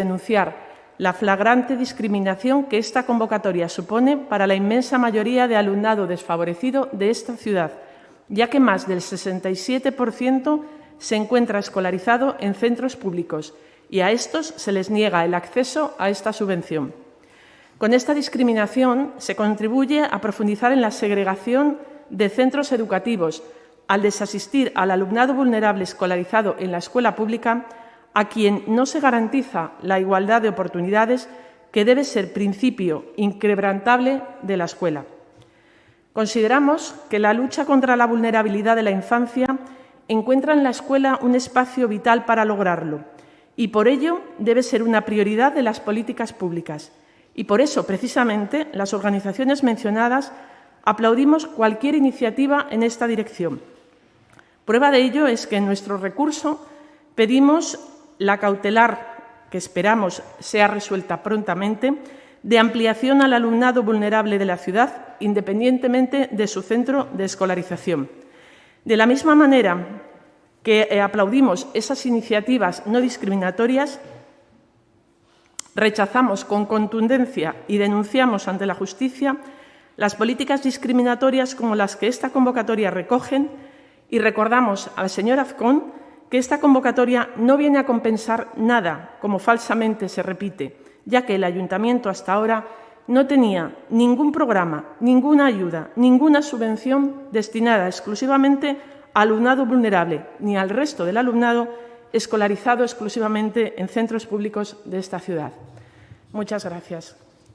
denunciar la flagrante discriminación que esta convocatoria supone para la inmensa mayoría de alumnado desfavorecido de esta ciudad, ya que más del 67% se encuentra escolarizado en centros públicos y a estos se les niega el acceso a esta subvención. Con esta discriminación se contribuye a profundizar en la segregación de centros educativos al desasistir al alumnado vulnerable escolarizado en la escuela pública a quien no se garantiza la igualdad de oportunidades que debe ser principio inquebrantable de la escuela. Consideramos que la lucha contra la vulnerabilidad de la infancia encuentra en la escuela un espacio vital para lograrlo y por ello debe ser una prioridad de las políticas públicas. Y por eso, precisamente, las organizaciones mencionadas aplaudimos cualquier iniciativa en esta dirección. Prueba de ello es que en nuestro recurso pedimos la cautelar, que esperamos sea resuelta prontamente, de ampliación al alumnado vulnerable de la ciudad, independientemente de su centro de escolarización. De la misma manera que eh, aplaudimos esas iniciativas no discriminatorias, rechazamos con contundencia y denunciamos ante la justicia las políticas discriminatorias como las que esta convocatoria recogen y recordamos al señor Azcón que esta convocatoria no viene a compensar nada, como falsamente se repite, ya que el Ayuntamiento hasta ahora no tenía ningún programa, ninguna ayuda, ninguna subvención destinada exclusivamente al alumnado vulnerable ni al resto del alumnado escolarizado exclusivamente en centros públicos de esta ciudad. Muchas gracias.